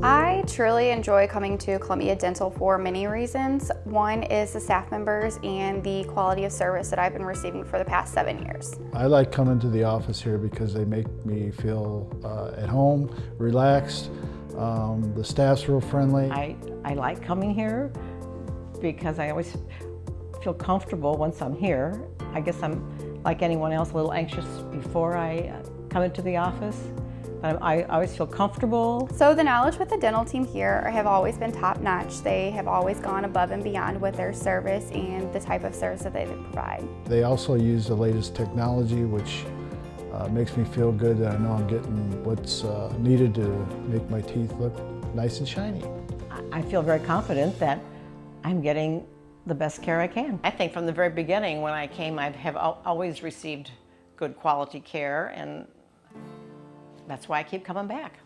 I truly enjoy coming to Columbia Dental for many reasons. One is the staff members and the quality of service that I've been receiving for the past seven years. I like coming to the office here because they make me feel uh, at home, relaxed. Um, the staff's real friendly. I, I like coming here because I always feel comfortable once I'm here. I guess I'm like anyone else, a little anxious before I uh, come into the office. But I, I always feel comfortable. So the knowledge with the dental team here have always been top notch. They have always gone above and beyond with their service and the type of service that they provide. They also use the latest technology, which uh, makes me feel good that I know I'm getting what's uh, needed to make my teeth look nice and shiny. I feel very confident that I'm getting the best care I can. I think from the very beginning when I came, I have always received good quality care and that's why I keep coming back.